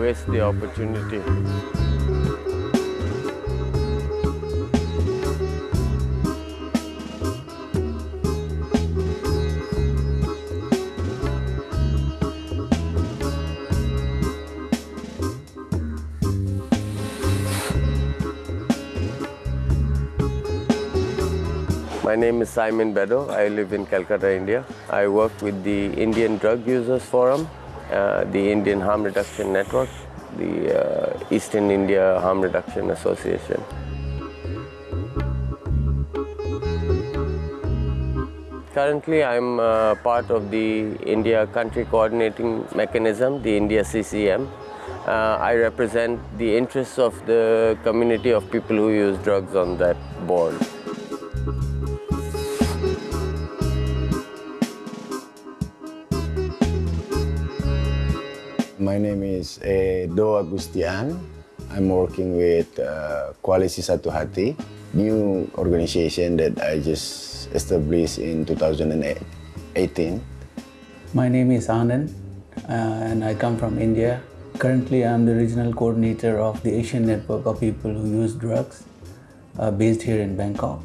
waste the opportunity. My name is Simon Bedo. I live in Calcutta, India. I work with the Indian Drug Users Forum, the Indian Harm Reduction Network, the uh, Eastern India Harm Reduction Association. Currently, I'm uh, part of the India Country Coordinating Mechanism, the India CCM. Uh, I represent the interests of the community of people who use drugs on that board. My name is uh, Edo Agustian. I'm working with uh, Koalisi Satu Hati, new organization that I just established in 2018. My name is Anand uh, and I come from India. Currently, I'm the regional coordinator of the Asian Network of People Who Use Drugs uh, based here in Bangkok.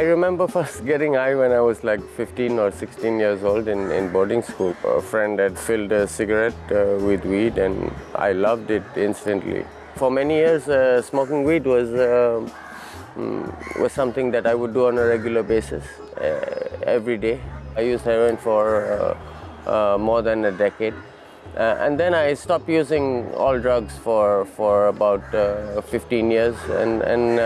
I remember first getting high when I was like 15 or 16 years old in, in boarding school. A friend had filled a cigarette uh, with weed and I loved it instantly. For many years, uh, smoking weed was, uh, mm, was something that I would do on a regular basis, uh, every day. I used heroin for uh, uh, more than a decade. and then I stopped using all drugs for, for about 15 years and, and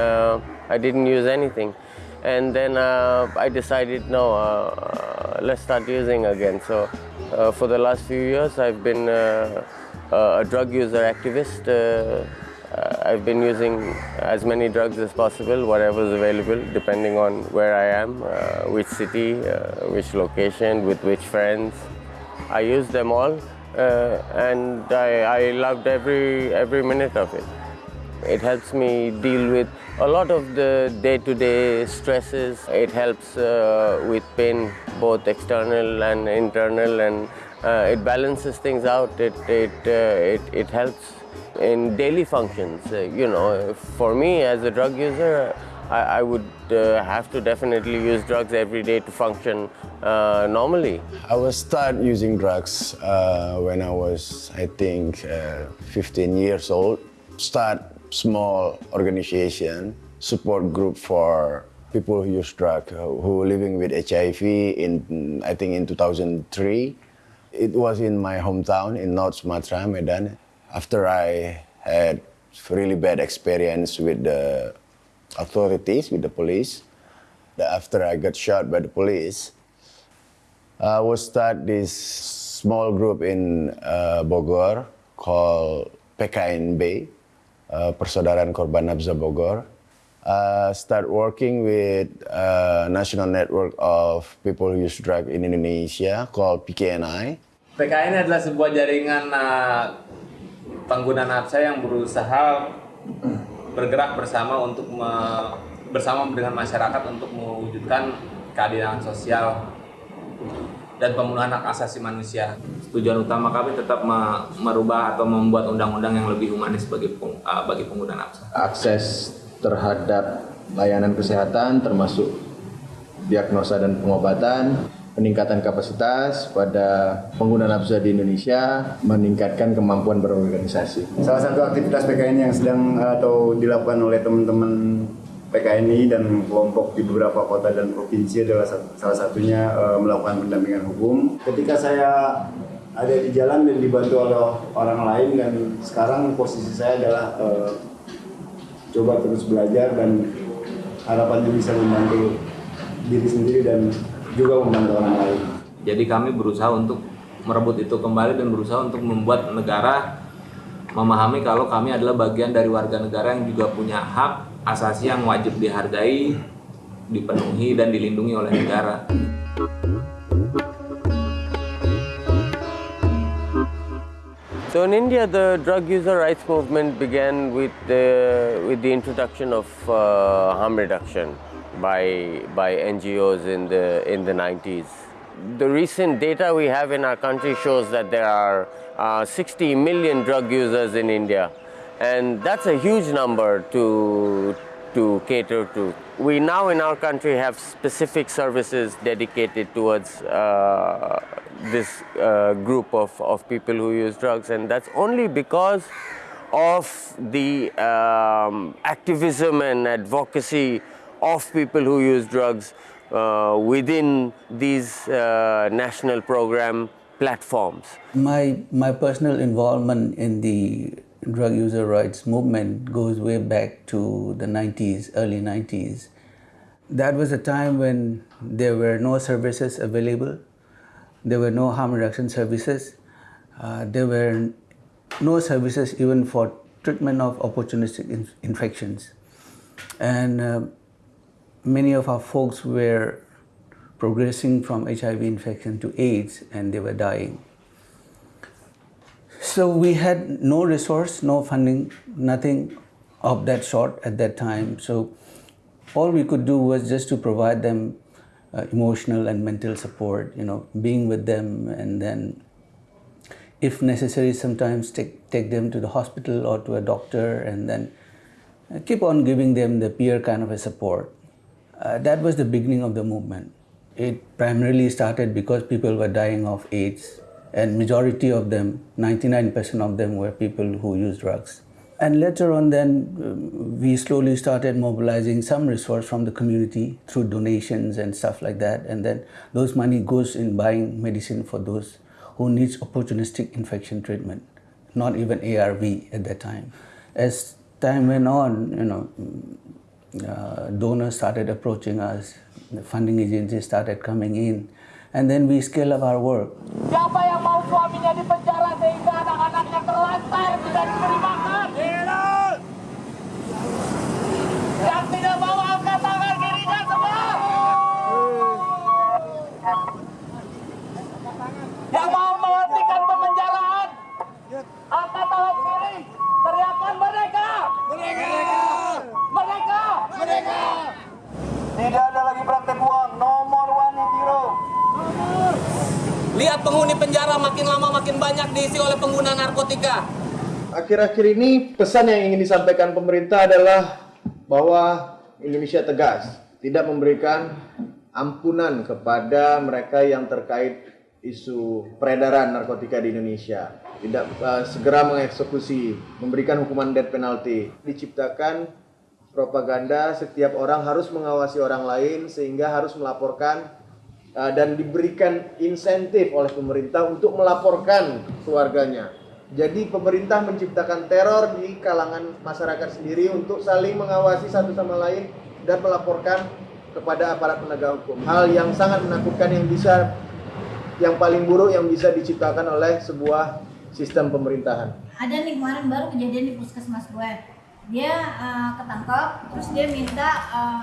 I didn't use anything and then uh, I decided no uh, uh, let's start using again. So uh, for the last few years I've been uh, uh, a drug user activist. I've been using as many drugs as possible whatever is available depending on where I am which city which location with which friends. I use them all and I, I loved every every minute of it. It helps me deal with a lot of the day-to-day -day stresses. It helps uh, with pain, both external and internal, and uh, it balances things out. It, it, uh, it, it helps in daily functions. Uh, you know, for me as a drug user, I, I would uh, have to definitely use drugs every day to function uh, normally. I was start using drugs when I was, I think, 15 years old. Start small organization, support group for people who use drug, who are living with HIV in, I think in 2003. It was in my hometown in North Sumatra, Medan. After I had really bad experience with the authorities, with the police, after I got shot by the police, I will start this small group in uh, Bogor called PKNB, uh, Persaudaraan Korban Nabza Bogor. Uh, start working with uh, National Network of People Who Use Drug in Indonesia called PKNI. PKNI adalah sebuah jaringan uh, pengguna nafsa yang berusaha bergerak bersama untuk bersama dengan masyarakat untuk mewujudkan keadilan sosial dan pemenuhan hak asasi manusia. Tujuan utama kami tetap merubah atau membuat undang-undang yang lebih humanis bagi uh, bagi pengguna nafsa. Akses terhadap layanan kesehatan termasuk diagnosa dan pengobatan, peningkatan kapasitas pada pengguna nafsa di Indonesia, meningkatkan kemampuan berorganisasi. Salah satu aktivitas PKN yang sedang atau dilakukan oleh teman-teman PKNI dan kelompok di beberapa kota dan provinsi adalah salah satunya uh, melakukan pendampingan hukum. Ketika saya ada di jalan dan dibantu oleh orang lain dan sekarang posisi saya adalah uh, coba terus belajar dan harapannya bisa membantu diri sendiri dan juga membantu orang lain. Jadi kami berusaha untuk merebut itu kembali dan berusaha untuk membuat negara memahami kalau kami adalah bagian dari warga negara yang juga punya hak asasi yang wajib dihargai, dipenuhi dan dilindungi oleh negara. So in India, the drug user rights movement began with the, with the introduction of uh, harm reduction by, by NGOs in the, in the 90s. The recent data we have in our country shows that there are uh, 60 million drug users in India. And that's a huge number to, to cater to. We now in our country have specific services dedicated towards uh, this uh, group of, of people who use drugs and that's only because of the um, activism and advocacy of people who use drugs uh, within these uh, national program platforms. My, my personal involvement in the drug user rights movement goes way back to the 90s, early 90s. That was a time when there were no services available there were no harm reduction services. Uh, there were no services even for treatment of opportunistic in infections. And uh, many of our folks were progressing from HIV infection to AIDS and they were dying. So we had no resource, no funding, nothing of that sort at that time. So all we could do was just to provide them uh, emotional and mental support, you know, being with them and then if necessary sometimes take, take them to the hospital or to a doctor and then uh, keep on giving them the peer kind of a support. Uh, that was the beginning of the movement. It primarily started because people were dying of AIDS and majority of them, 99% of them were people who use drugs. And later on then, um, we slowly started mobilizing some resource from the community through donations and stuff like that. And then those money goes in buying medicine for those who needs opportunistic infection treatment, not even ARV at that time. As time went on, you know, uh, donors started approaching us, the funding agencies started coming in, and then we scale up our work. Siapa yang mau suaminya di penjara sehingga anak-anaknya terlantar tidak? Akhir-akhir ini pesan yang ingin disampaikan pemerintah adalah bahwa Indonesia tegas tidak memberikan ampunan kepada mereka yang terkait isu peredaran narkotika di Indonesia. Tidak uh, segera mengeksekusi, memberikan hukuman death penalty. Diciptakan propaganda setiap orang harus mengawasi orang lain sehingga harus melaporkan uh, dan diberikan insentif oleh pemerintah untuk melaporkan keluarganya jadi pemerintah menciptakan teror di kalangan masyarakat sendiri untuk saling mengawasi satu sama lain dan melaporkan kepada aparat penegak hukum. Hal yang sangat menakutkan yang bisa yang paling buruk yang bisa diciptakan oleh sebuah sistem pemerintahan. Ada nih kemarin baru kejadian di puskesmas gue. Dia uh, ketangkap, terus dia minta uh,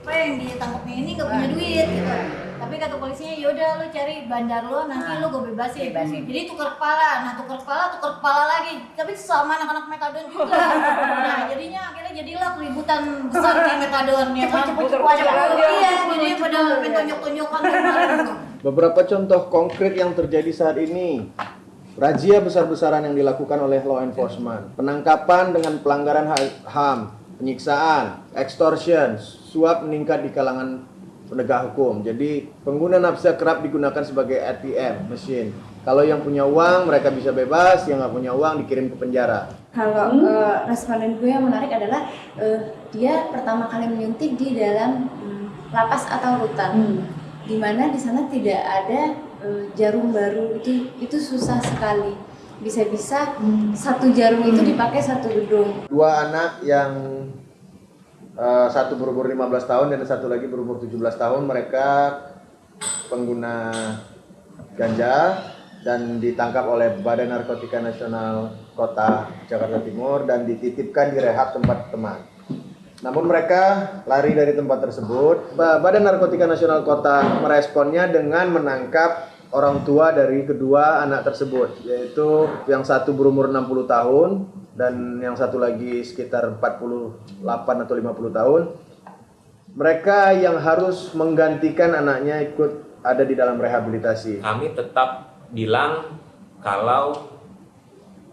apa yang ditangkapnya ini gak punya duit gitu tapi kata polisinya yaudah lu cari bandar lo nanti nah, lu gue bebasin. bebasin. Jadi tukar kepala. Nah tukar kepala tukar kepala lagi. Tapi sama anak-anak metadon juga. Nah jadinya akhirnya jadilah keributan besar di metadon ya kan? Iya jadi pada mentonjok-tonjokan beberapa contoh konkret yang terjadi saat ini. Razia besar-besaran yang dilakukan oleh law enforcement, penangkapan dengan pelanggaran HAM, penyiksaan, extortion, suap meningkat di kalangan penegak hukum. Jadi pengguna nafsa kerap digunakan sebagai ATM mesin. Kalau yang punya uang mereka bisa bebas, yang nggak punya uang dikirim ke penjara. Kalau hmm. uh, responden gue yang menarik adalah uh, dia pertama kali menyuntik di dalam um, lapas atau rutan, hmm. di mana di sana tidak ada uh, jarum baru itu itu susah sekali. Bisa-bisa hmm. satu jarum itu dipakai satu gedung. Dua anak yang Uh, satu berumur 15 tahun dan satu lagi berumur 17 tahun mereka pengguna ganja dan ditangkap oleh Badan Narkotika Nasional Kota Jakarta Timur dan dititipkan di rehab tempat teman. Namun mereka lari dari tempat tersebut. Badan Narkotika Nasional Kota meresponnya dengan menangkap orang tua dari kedua anak tersebut yaitu yang satu berumur 60 tahun dan yang satu lagi sekitar 48 atau 50 tahun mereka yang harus menggantikan anaknya ikut ada di dalam rehabilitasi. Kami tetap bilang kalau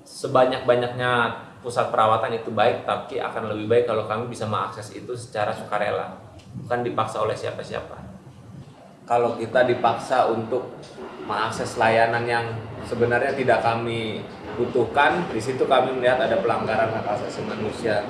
sebanyak-banyaknya pusat perawatan itu baik tapi akan lebih baik kalau kami bisa mengakses itu secara sukarela. Bukan dipaksa oleh siapa-siapa. Kalau kita dipaksa untuk mengakses layanan yang sebenarnya tidak kami butuhkan di situ kami melihat ada pelanggaran hak asasi manusia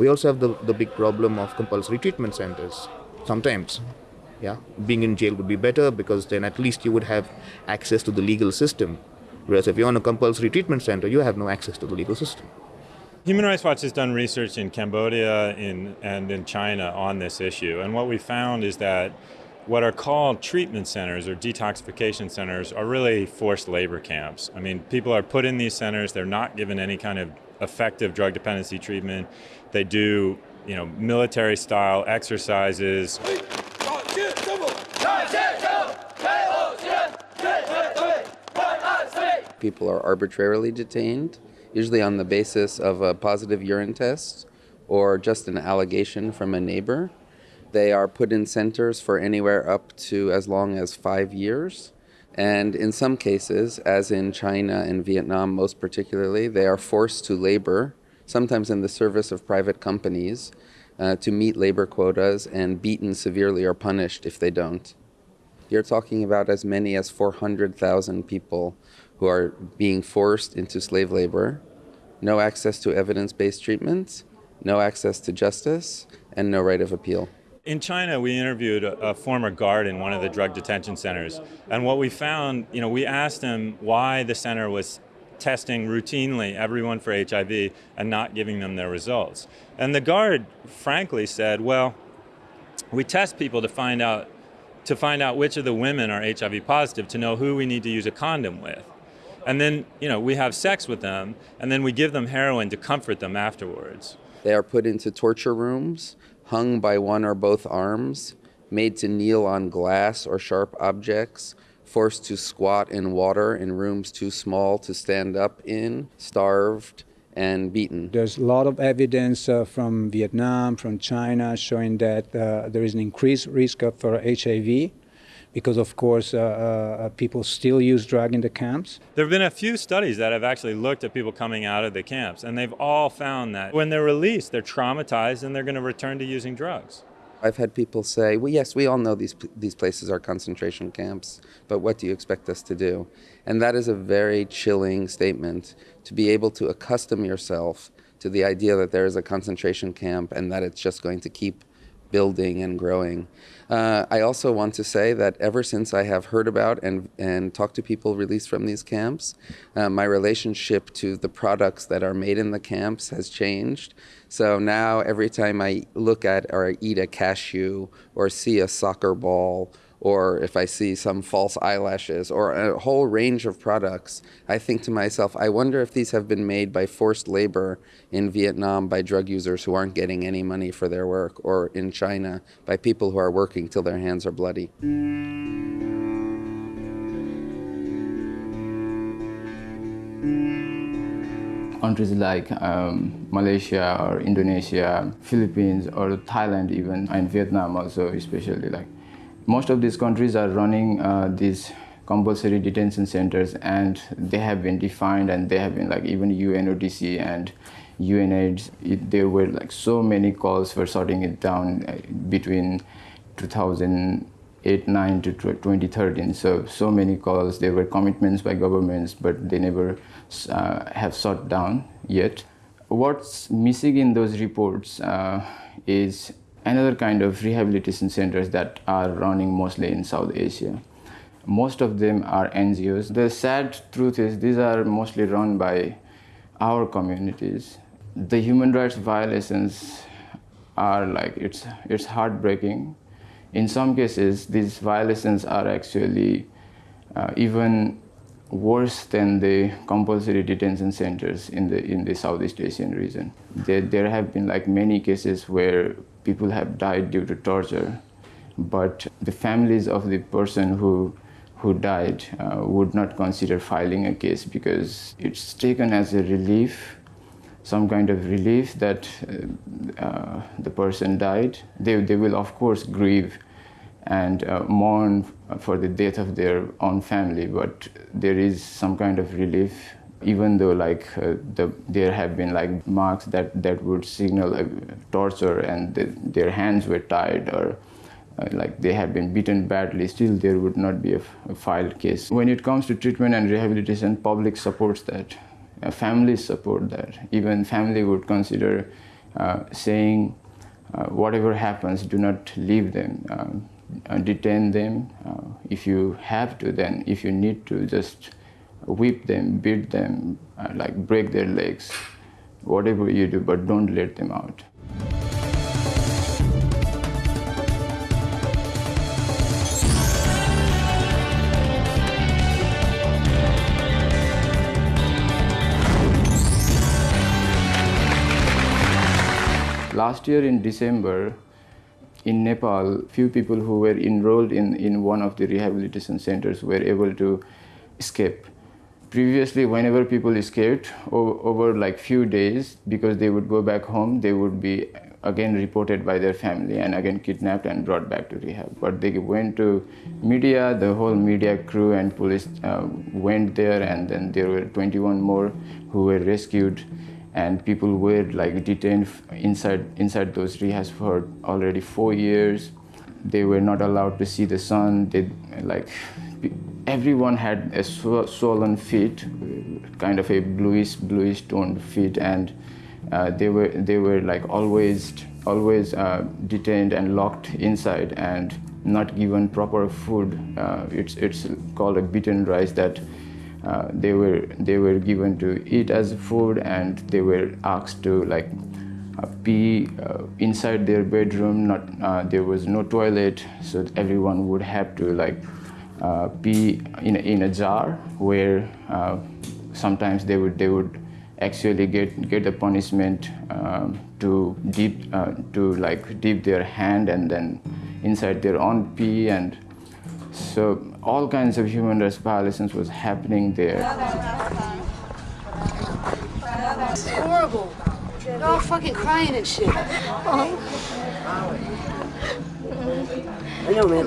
We also have the, the big problem of compulsory treatment centers sometimes. Yeah, being in jail would be better because then at least you would have access to the legal system. Whereas if you're in a compulsory treatment center, you have no access to the legal system. Human Rights Watch has done research in Cambodia in, and in China on this issue. And what we found is that what are called treatment centers or detoxification centers are really forced labor camps. I mean, people are put in these centers, they're not given any kind of effective drug dependency treatment. They do, you know, military style exercises. People are arbitrarily detained, usually on the basis of a positive urine test or just an allegation from a neighbor. They are put in centers for anywhere up to as long as five years. And in some cases, as in China and Vietnam most particularly, they are forced to labor, sometimes in the service of private companies, uh, to meet labor quotas and beaten severely or punished if they don't. You're talking about as many as 400,000 people who are being forced into slave labor, no access to evidence based treatment, no access to justice, and no right of appeal. In China, we interviewed a, former guard in one of the drug detention centers. And what we found, you know, we asked him why the center was testing routinely everyone for HIV and not giving them their results. And the guard frankly said, well, we test people to find out to find out which of the women are HIV positive to know who we need to use a condom with. And then, you know, we have sex with them and then we give them heroin to comfort them afterwards. They are put into torture rooms, hung by one or both arms, made to kneel on glass or sharp objects, forced to squat in water in rooms too small to stand up in, starved, and beaten. There's a lot of evidence uh, from Vietnam, from China, showing that uh, there is an increased risk of for HIV because, of course, uh, uh, people still use drug in the camps. There have been a few studies that have actually looked at people coming out of the camps, and they've all found that when they're released, they're traumatized and they're going to return to using drugs. I've had people say, well, yes, we all know these, these places are concentration camps, but what do you expect us to do? And that is a very chilling statement to be able to accustom yourself to the idea that there is a concentration camp and that it's just going to keep building and growing. Uh, I also want to say that ever since I have heard about and, and talked to people released from these camps, uh, my relationship to the products that are made in the camps has changed. So now every time I look at or eat a cashew or see a soccer ball or if I see some false eyelashes or a whole range of products, I think to myself, I wonder if these have been made by forced labor in Vietnam by drug users who aren't getting any money for their work, or in China by people who are working till their hands are bloody. countries like um, Malaysia or Indonesia, Philippines or Thailand even, and Vietnam also especially like most of these countries are running uh, these compulsory detention centers and they have been defined and they have been like even UNODC and UNAIDS, it, there were like so many calls for sorting it down uh, between 2008, 9 to 2013. So, so many calls, there were commitments by governments, but they never uh, have sought down yet. What's missing in those reports uh, is another kind of rehabilitation centers that are running mostly in South Asia. Most of them are NGOs. The sad truth is these are mostly run by our communities. The human rights violations are like, it's, it's heartbreaking. In some cases, these violations are actually uh, even worse than the compulsory detention centers in the in the Southeast Asian region. There, there have been like many cases where people have died due to torture, but the families of the person who who died uh, would not consider filing a case because it's taken as a relief, some kind of relief that uh, uh, the person died. They, they will of course grieve and uh, mourn for the death of their own family, but there is some kind of relief even though like uh, the, there have been like marks that, that would signal torture and the, their hands were tied or uh, like they have been beaten badly, still there would not be a, filed case. When it comes to treatment and rehabilitation, public supports that. Uh, families support that. Even family would consider uh, saying, uh, whatever happens, do not leave them. Um, detain them. If you have to, then if you need to, just whip them, beat them, uh, like break their legs, whatever you do, but don't let them out. Last year in December, in Nepal, few people who were enrolled in, in one of the rehabilitation centers were able to escape. Previously, whenever people escaped over, like few days, because they would go back home, they would be again reported by their family and again kidnapped and brought back to rehab. But they went to media, the whole media crew and police uh, went there and then there were 21 more who were rescued and people were like detained inside inside those rehabs for already four years. They were not allowed to see the sun. They like everyone had a swollen feet, kind of a bluish bluish toned feet, and uh, they were they were like always always uh, detained and locked inside and not given proper food. Uh, it's it's called a beaten rice that uh, they were they were given to eat as food and they were asked to like uh, pee uh, inside their bedroom not uh, there was no toilet so everyone would have to like uh, pee in a, in a jar where uh, sometimes they would they would actually get get a punishment um, to dip to like dip their hand and then inside their own pee and so all kinds of human rights violations was happening there. It's horrible. They're all fucking crying and shit. I know, man.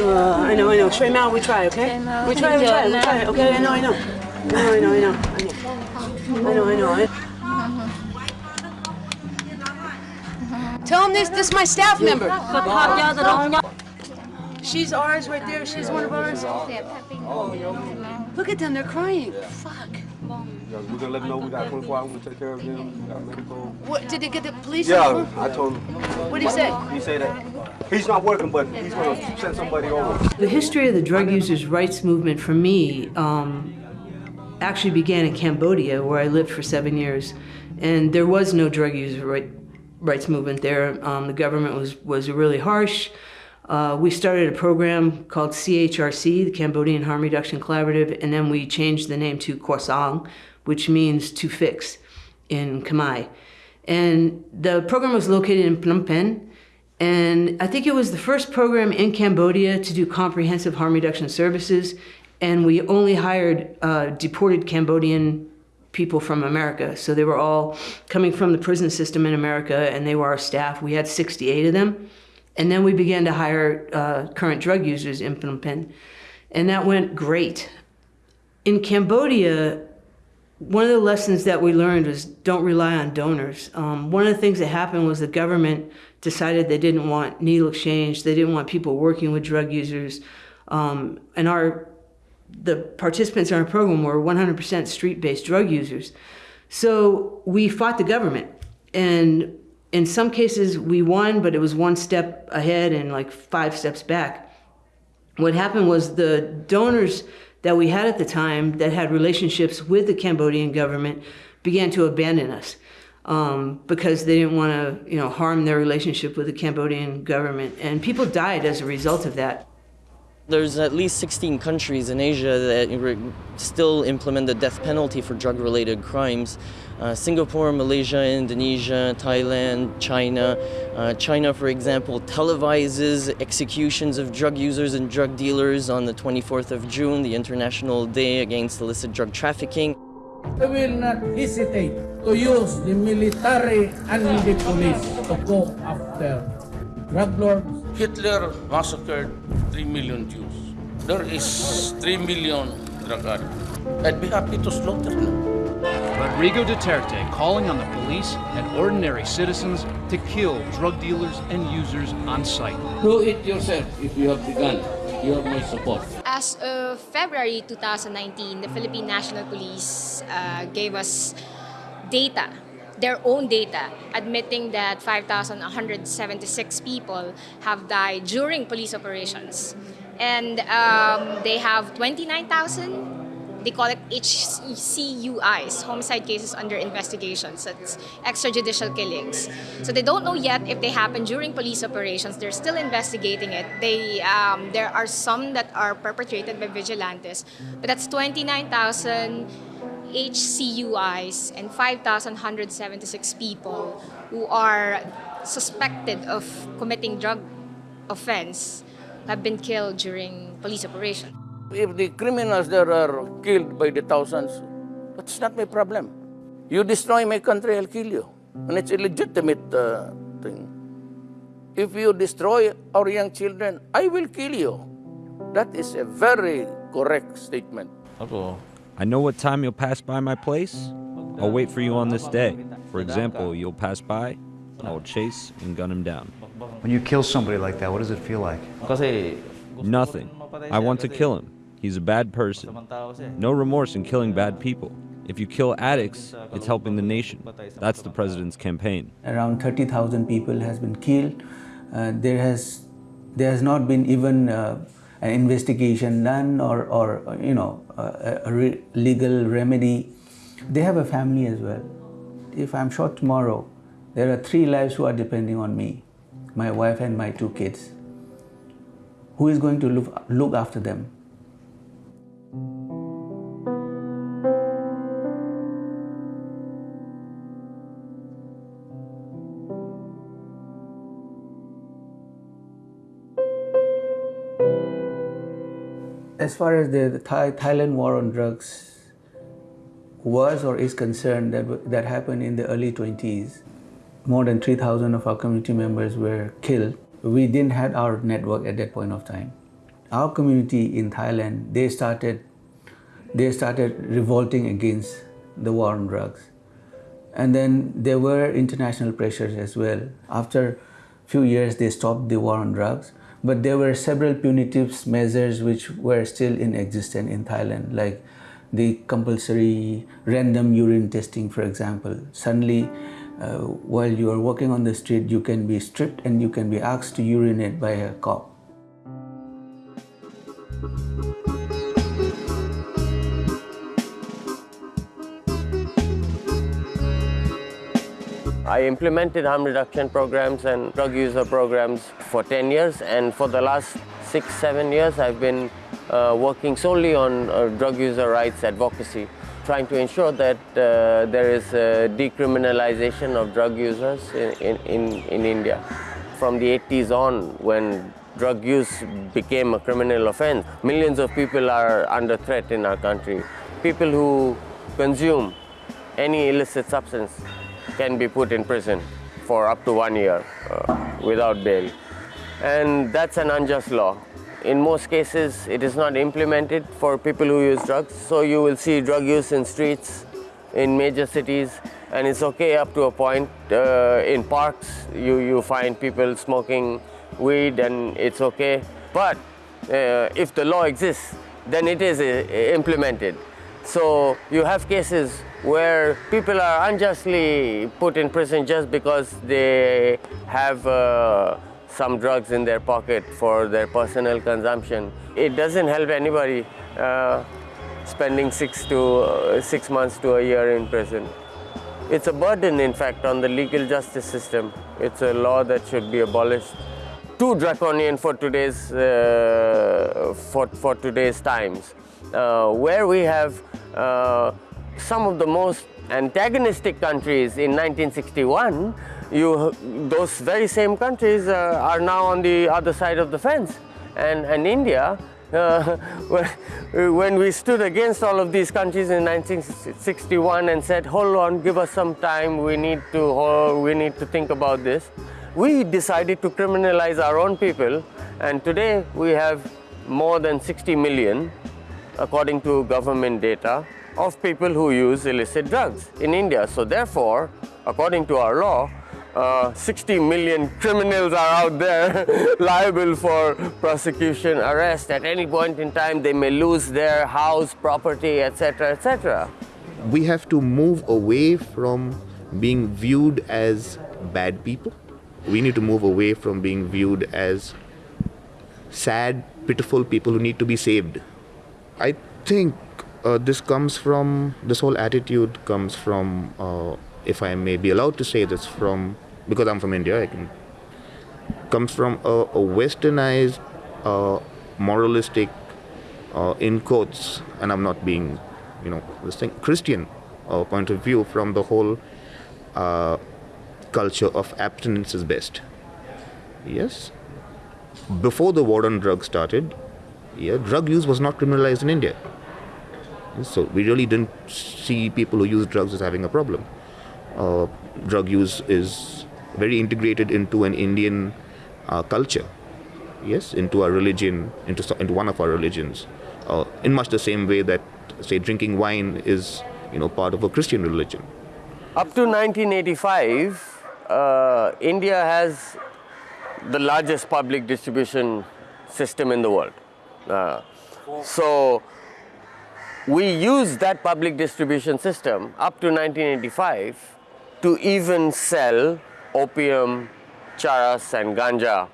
Uh, I know, I know. Straight out, we try, okay? We try, we try, we try. Okay, I know, I know. I know, I know, I know. I know, I know. I know. Tell him this, this is my staff member. She's ours right there. She's one of ours. Look at them. They're crying. Fuck. We're gonna let them know we got 24 hours to take care of them. We got medical. What did they get the police? Yeah, I told him. What did he say? He said that he's not working, but he's gonna send somebody over. The history of the drug users' rights movement for me um, actually began in Cambodia, where I lived for seven years, and there was no drug user right, rights movement there. Um, the government was was really harsh. Uh, we started a program called CHRC, the Cambodian Harm Reduction Collaborative, and then we changed the name to Korsang, which means to fix in Khmer. And the program was located in Phnom Penh, and I think it was the first program in Cambodia to do comprehensive harm reduction services, and we only hired uh, deported Cambodian people from America. So they were all coming from the prison system in America, and they were our staff. We had 68 of them. And then we began to hire uh, current drug users in Phnom Penh. And that went great. In Cambodia, one of the lessons that we learned was don't rely on donors. Um, one of the things that happened was the government decided they didn't want needle exchange. They didn't want people working with drug users. Um, and our the participants in our program were 100% street-based drug users. So we fought the government. And in some cases we won, but it was one step ahead and like five steps back. What happened was the donors that we had at the time that had relationships with the Cambodian government began to abandon us um, because they didn't want to, you know, harm their relationship with the Cambodian government, and people died as a result of that. There's at least 16 countries in Asia that still implement the death penalty for drug-related crimes. Uh, Singapore, Malaysia, Indonesia, Thailand, China. Uh, China, for example, televises executions of drug users and drug dealers on the 24th of June, the International Day Against Illicit Drug Trafficking. I will not hesitate to use the military and the police to go after drug lords. Hitler massacred 3 million Jews. There is 3 million drug addicts. I'd be happy to slaughter them. Rodrigo Duterte calling on the police and ordinary citizens to kill drug dealers and users on sight. Do it yourself if you have the gun. You have my support. As of February 2019, the Philippine National Police uh, gave us data, their own data, admitting that 5,176 people have died during police operations. And um, they have 29,000 they call it HCUIs, homicide cases under investigation. So it's extrajudicial killings. So they don't know yet if they happen during police operations. They're still investigating it. They um, there are some that are perpetrated by vigilantes, but that's 29,000 HCUIs and 5,176 people who are suspected of committing drug offense have been killed during police operations. If the criminals there are killed by the thousands, that's not my problem. You destroy my country, I'll kill you. And it's a legitimate uh, thing. If you destroy our young children, I will kill you. That is a very correct statement. I know what time you'll pass by my place. I'll wait for you on this day. For example, you'll pass by, I will chase and gun him down. When you kill somebody like that, what does it feel like? Nothing. I want to kill him. He's a bad person. No remorse in killing bad people. If you kill addicts, it's helping the nation. That's the president's campaign. Around 30,000 people has been killed. Uh, there has there has not been even uh, an investigation done or, or you know a, a re legal remedy. They have a family as well. If I'm shot tomorrow, there are three lives who are depending on me, my wife and my two kids. Who is going to look, look after them? As far as the, the Thai, Thailand war on drugs was or is concerned, that, that happened in the early 20s. More than 3,000 of our community members were killed. We didn't have our network at that point of time. Our community in Thailand, they started, they started revolting against the war on drugs. And then there were international pressures as well. After a few years, they stopped the war on drugs. But there were several punitive measures which were still in existence in Thailand, like the compulsory random urine testing, for example. Suddenly, uh, while you are walking on the street, you can be stripped and you can be asked to urinate by a cop. I implemented harm reduction programs and drug user programs for 10 years and for the last six, seven years I've been uh, working solely on uh, drug user rights advocacy, trying to ensure that uh, there is decriminalization of drug users in, in, in India. From the 80s on, when drug use became a criminal offense, millions of people are under threat in our country. People who consume any illicit substance can be put in prison for up to one year uh, without bail. And that's an unjust law. In most cases, it is not implemented for people who use drugs. So you will see drug use in streets, in major cities, and it's okay up to a point. Uh, in parks, you, you find people smoking weed and it's okay. But uh, if the law exists, then it is uh, implemented. So you have cases where people are unjustly put in prison just because they have uh, some drugs in their pocket for their personal consumption. It doesn't help anybody uh, spending six to uh, six months to a year in prison. It's a burden, in fact, on the legal justice system. It's a law that should be abolished. too draconian for today's uh, for, for today's times, uh, where we have uh, some of the most antagonistic countries in 1961. You, those very same countries uh, are now on the other side of the fence, and, and India uh, when we stood against all of these countries in 1961 and said, hold on, give us some time, we need to, we need to think about this, we decided to criminalize our own people and today we have more than 60 million, according to government data, of people who use illicit drugs in India. So therefore, according to our law, uh, 60 million criminals are out there liable for prosecution, arrest. At any point in time, they may lose their house, property, etc., etc. We have to move away from being viewed as bad people. We need to move away from being viewed as sad, pitiful people who need to be saved. I think uh, this comes from, this whole attitude comes from, uh, if I may be allowed to say this, from because I'm from India, I can comes from a, a westernized, uh, moralistic, uh, in quotes, and I'm not being, you know, this thing Christian uh, point of view from the whole uh, culture of abstinence is best. Yes. Before the war on drugs started, yeah, drug use was not criminalized in India. So we really didn't see people who use drugs as having a problem. Uh, drug use is very integrated into an Indian uh, culture, yes, into our religion, into, into one of our religions, uh, in much the same way that, say, drinking wine is, you know, part of a Christian religion. Up to 1985, uh, India has the largest public distribution system in the world. Uh, so we used that public distribution system up to 1985 to even sell opium, charas and ganja.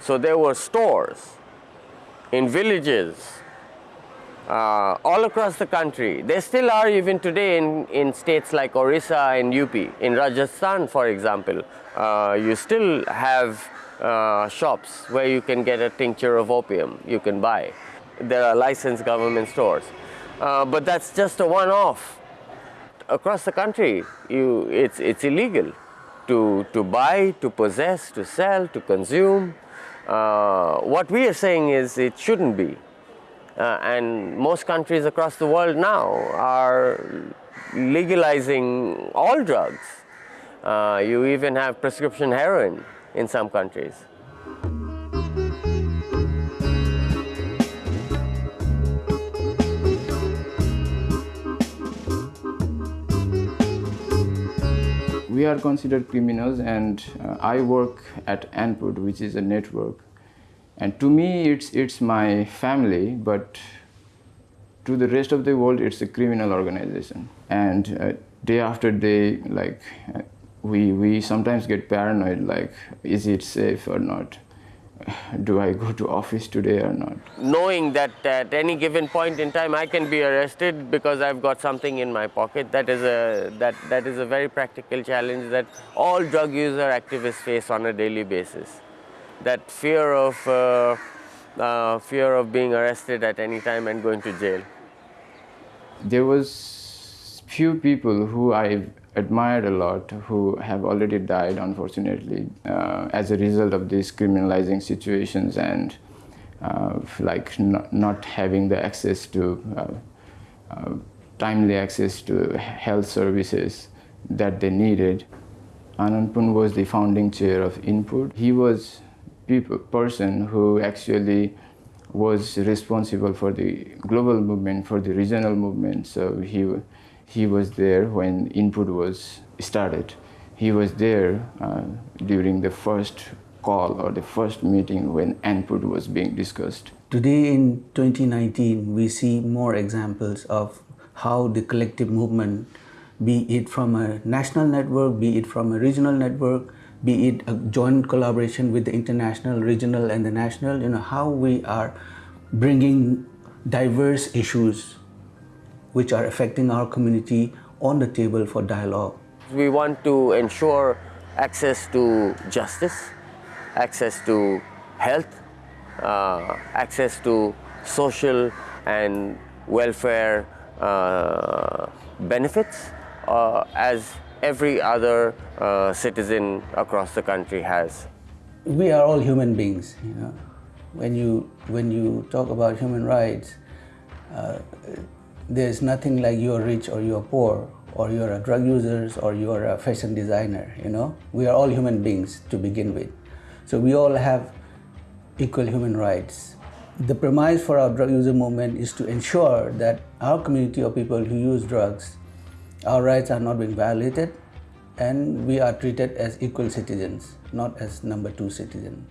So there were stores in villages uh, all across the country. There still are even today in, in states like Orissa and UP. In Rajasthan, for example, uh, you still have uh, shops where you can get a tincture of opium you can buy. There are licensed government stores. Uh, but that's just a one-off. Across the country, you, it's, it's illegal to, to buy, to possess, to sell, to consume. Uh, what we are saying is it shouldn't be. Uh, and most countries across the world now are legalizing all drugs. Uh, you even have prescription heroin in some countries. We are considered criminals and uh, I work at ANPUD, which is a network. And to me, it's, it's my family, but to the rest of the world, it's a criminal organization. And uh, day after day, like, uh, we, we sometimes get paranoid, like, is it safe or not? Do I go to office today or not? Knowing that at any given point in time I can be arrested because I've got something in my pocket, that is a, that, that is a very practical challenge that all drug user activists face on a daily basis. That fear of, uh, uh, fear of being arrested at any time and going to jail. There was few people who I admired a lot who have already died, unfortunately, uh, as a result of these criminalizing situations and uh, like not, not, having the access to uh, uh, timely access to health services that they needed. Anandpun was the founding chair of ANPUD. He was a person who actually was responsible for the global movement, for the regional movement. So he he was there when ANPUD was started. He was there uh, during the first call or the first meeting when ANPUD was being discussed. Today in 2019, we see more examples of how the collective movement, be it from a national network, be it from a regional network, be it a joint collaboration with the international, regional and the national, you know, how we are bringing diverse issues which are affecting our community on the table for dialogue. We want to ensure access to justice, access to health, uh, access to social and welfare uh, benefits uh, as every other uh, citizen across the country has. We are all human beings, you know. When you, when you talk about human rights, uh, there's nothing like you're rich or you're poor or you're a drug user or you're a fashion designer, you know. We are all human beings to begin with. So we all have equal human rights. The premise for our drug user movement is to ensure that our community of people who use drugs, our rights are not being violated and we are treated as equal citizens, not as number two citizens.